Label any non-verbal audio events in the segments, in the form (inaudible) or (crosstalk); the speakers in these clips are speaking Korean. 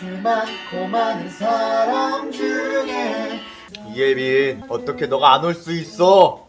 그 많고 많은 사람 중에 이예빈 어떻게 너가 안 올 수 있어?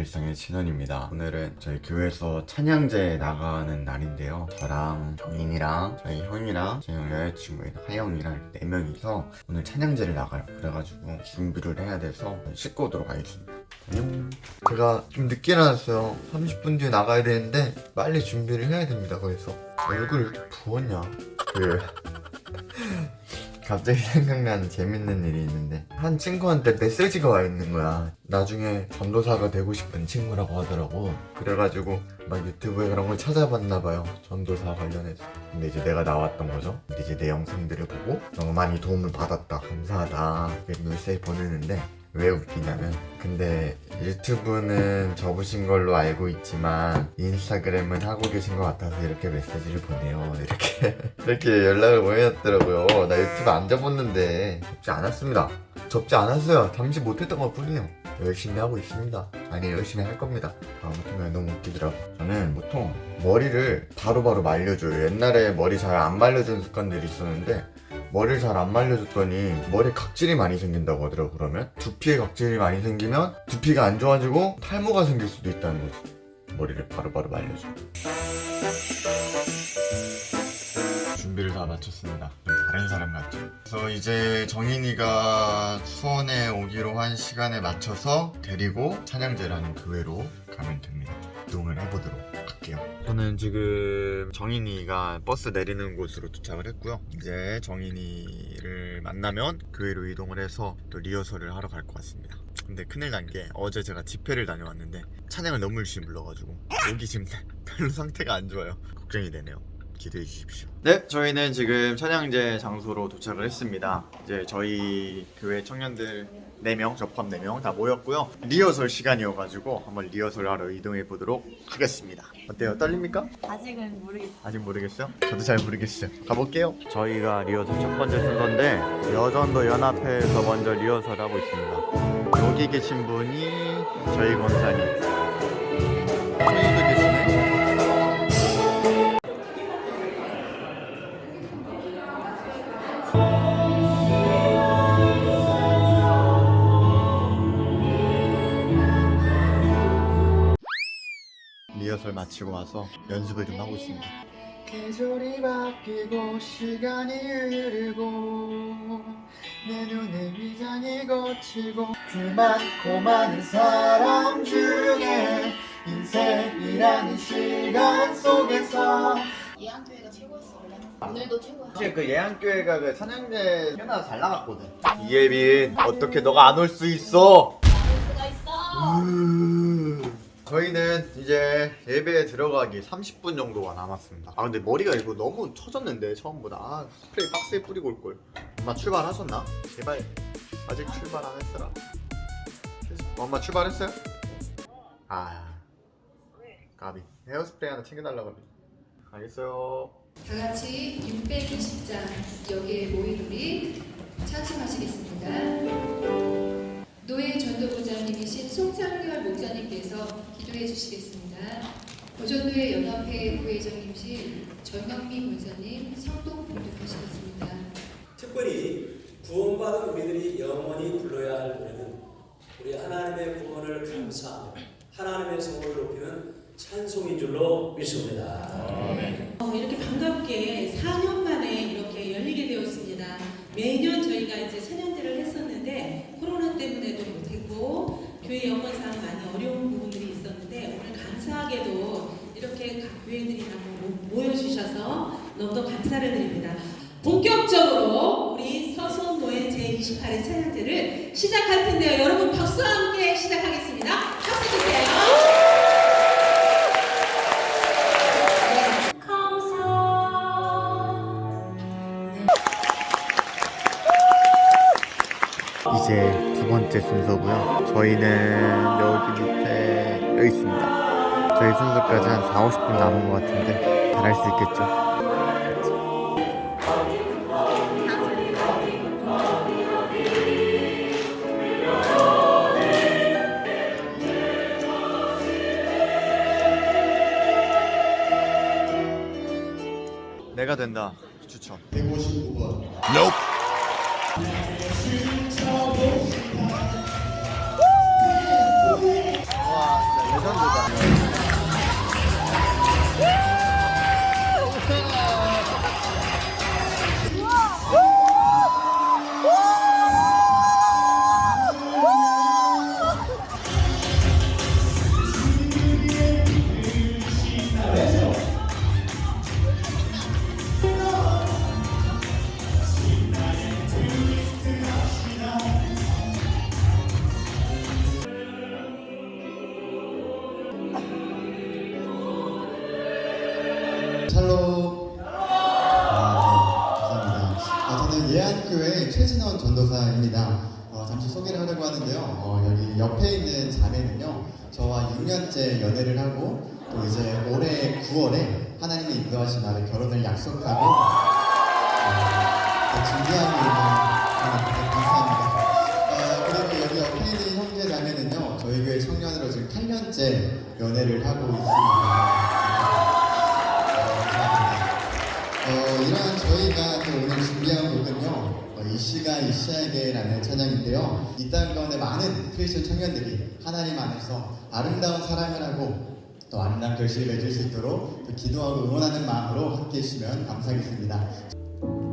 일상의 진원입니다. 오늘은 저희 교회에서 찬양제 나가는 날인데요. 저랑 정인이랑 저희 형이랑 제 형 여자친구인 하영이랑 네 명이서 오늘 찬양제를 나가요. 그래가지고 준비를 해야 돼서 씻고 오도록 하겠습니다. 안녕. 제가 좀 늦게 나왔어요. 30분 뒤에 나가야 되는데 빨리 준비를 해야 됩니다 그래서. 얼굴 부었냐? 그 갑자기 (laughs) 생각나는 재밌는 일이 있는데 한 친구한테 메시지가 와 있는 거야. 나중에 전도사가 되고 싶은 친구라고 하더라고. 그래가지고 막 유튜브에 그런 걸 찾아봤나 봐요 전도사 관련해서. 근데 이제 내가 나왔던 거죠. 근데 이제 내 영상들을 보고 너무 많이 도움을 받았다. 감사하다. 이렇게 메시지 보내는데 왜 웃기냐면 근데 유튜브는 접으신 걸로 알고 있지만 인스타그램은 하고 계신 것 같아서 이렇게 메시지를 보내요. (laughs) 이렇게 이렇게 연락을 보내셨더라고요. 나 유튜브 안 접었는데 접지 않았습니다. 접지 않았어요. 잠시 못했던 것 뿐이에요. 열심히 하고 있습니다. 아니 열심히 할 겁니다. 아무튼 너무 웃기더라고. 저는 보통 머리를 바로바로 말려줘요. 옛날에 머리 잘 안 말려주는 습관들이 있었는데 머리를 잘 안 말려줬더니 머리에 각질이 많이 생긴다고 하더라고 그러면? 두피에 각질이 많이 생기면 두피가 안 좋아지고 탈모가 생길 수도 있다는 거지. 머리를 바로 바로 말려줘. 준비를 다 마쳤습니다. 좀 다른 사람 같죠? 그래서 이제 정인이가 수원에 오기로 한 시간에 맞춰서 데리고 찬양제라는 교회로 가면 됩니다 이동을 해보도록 할게요. 저는 지금 정인이가 버스 내리는 곳으로 도착을 했고요. 이제 정인이를 만나면 교회로 이동을 해서 또 리허설을 하러 갈 것 같습니다. 근데 큰일 난 게 어제 제가 집회를 다녀왔는데 찬양을 너무 열심히 불러가지고 목이 지금 (laughs) 별로 상태가 안 좋아요. 걱정이 되네요 기대해 주십시오. 네, 저희는 지금 찬양제 장소로 도착을 했습니다. 이제 저희 교회 청년들 4명, 저 포함 4명 다 모였고요. 리허설 시간이어가지고 한번 리허설 하러 이동해 보도록 하겠습니다. 어때요? 떨립니까? 아직은 모르겠어요. 아직 모르겠어요? 저도 잘 모르겠어요. 가볼게요. 저희가 리허설 첫 번째 순서인데 여전도 연합회에서 먼저 리허설 하고 있습니다. 여기 계신 분이 저희 권사님. 선생님도 계시네. 리허설 마치고 와서 연습을 좀 하고 있습니다. 계절이 바뀌고 시간이 흐르고 내 눈에 위장이 거치고 그 많고 많은 사람 중에 인생이라는 시간 속에서 예안교회가 최고였어 원래. 오늘도 최고야. 사실 그 예안교회가 그 찬양제 꽤나 잘 나갔거든 이예빈 어떻게 너가 안 올 수 있어 알 수가 있어. 저희는 이제 예배에 들어가기 30분 정도가 남았습니다. 아 근데 머리가 이거 너무 처졌는데 처음보다. 아 스프레이 박스에 뿌리고 올걸. 엄마 출발하셨나? 제발 아직 출발 안 했어라. 엄마 출발했어요? 아 까비. 헤어스프레이 하나 챙겨달라고 합니다. 알겠어요. 다 같이 620장 여기에 모인 우리 찬송하시겠습니다. 노예 전도부장님이신 송창렬 목사 님께서 기도해 주시겠습니다. 고전도회 연합회 부회장님이신 전영미 목사님 성동 봉독하시겠습니다. 특별히 구원받은 우리들이 영원히 불러야 할 노래는 우리 하나님의 구원을 감사하며 하나님의 성을 높이는 찬송인 줄로 믿습니다. 어, 이렇게 4년 만에 이렇게 열리게 되었습니다. 매년 저희가 이제 찬양대를 했었는데 코로나 때문에도 못했고 교회 영원상 많이 어려운 부분들이 있었는데 오늘 감사하게도 이렇게 각 교회들이 다 모- 모여주셔서 너무도 감사를 드립니다. 본격적으로 우리 서수원노예 제28회 찬양대를 시작할 텐데요. 여러분 박수와 함께 시작하겠습니다. 박수 주세요. 번째 순서고요. 저희는 여기 밑에 여기 있습니다. 저희 순서까지 한 4, 50분 남은 것 같은데 잘 할 수 있겠죠? 내가 된다. 추천. 159번. Nope. 와 진짜 레전드다 하는데요. 어, 여기 옆에 있는 자매는요 저와 6년째 연애를 하고 또 이제 올해 9월에 하나님의 인도하신 날에 결혼을 약속하고 어, 네, 준비하고 있는 감사합니다. 어, 그리고 여기 옆에 있는 형제 자매는요 저희 교회 청년으로 지금 8년째 연애를 하고 있습니다. 어, 이러한 저희가 또 오늘 준비한 곡은요, 어, 이 시가 이 시에게라는 찬양인데요. 이 땅 가운데 많은 크리스천 청년들이 하나님 안에서 아름다운 사랑을 하고 또 아름다운 결실을 맺을 수 있도록 또 기도하고 응원하는 마음으로 함께 해주시면 감사하겠습니다.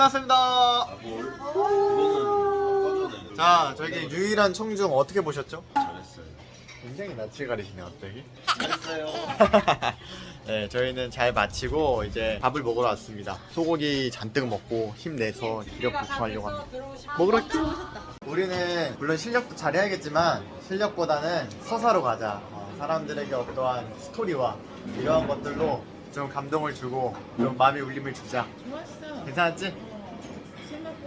끝났습니다. 자 저기 유일한 청중 어떻게 보셨죠? 잘했어요. 굉장히 낯을 가리시네 갑자기. 잘했어요. (laughs) 네 저희는 잘 마치고 이제 밥을 먹으러 왔습니다. 소고기 잔뜩 먹고 힘내서 기력 보충하려고 합니다. 먹으러 큐 우리는 물론 실력도 잘해야겠지만 실력보다는 서사로 가자. 어, 사람들에게 어떠한 스토리와 이러한 것들로 좀 감동을 주고 좀 마음의 울림을 주자. 좋았어. 괜찮았지?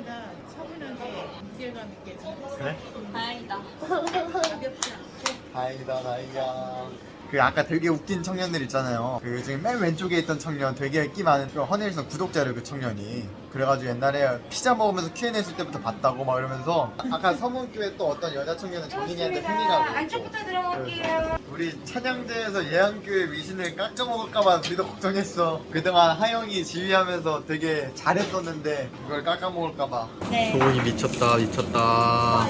생각보다 차분하게 무게감 있게 잘 그래? 다행이다. 가볍지 않고 다행이다 다행이야. 그 아까 되게 웃긴 청년들 있잖아요. 그 중에 맨 왼쪽에 있던 청년 되게 인기 많은 그 허니일성 구독자를 그 청년이. 그래가지고 옛날에 피자 먹으면서 Q&A 했을 때부터 봤다고 막 이러면서 아까 서문교회 또 어떤 여자 청년은 정인이한테 흥미가 있고. 들어갈게요 우리 찬양대에서 예안교회 위신을 깎아먹을까봐 우리도 걱정했어. 그동안 하영이 지휘하면서 되게 잘했었는데 그걸 깎아먹을까봐. 네. 소고기 미쳤다 미쳤다.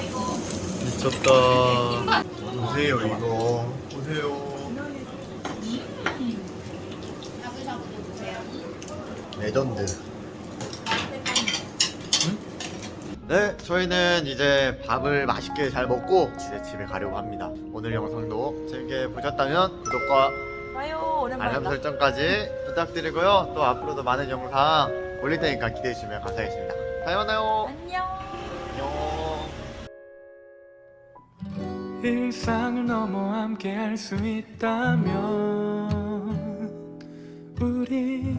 미쳤다. 보세요 이거. 보세요. 드세요. 레전드 네 저희는 이제 밥을 맛있게 잘 먹고 이제 집에 가려고 합니다 오늘 영상도 재밌게 보셨다면 구독과 좋아요. 알람. 설정까지 부탁드리고요 또 앞으로도 많은 영상 올릴 테니까 기대해 주시면 감사하겠습니다 다음에 만나요 안녕. 안녕 일상을 넘어 함께 할 수 있다면 우리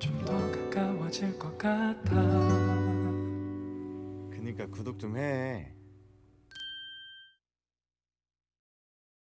좀 더 가까워질 것 같아 그니까 구독 좀 해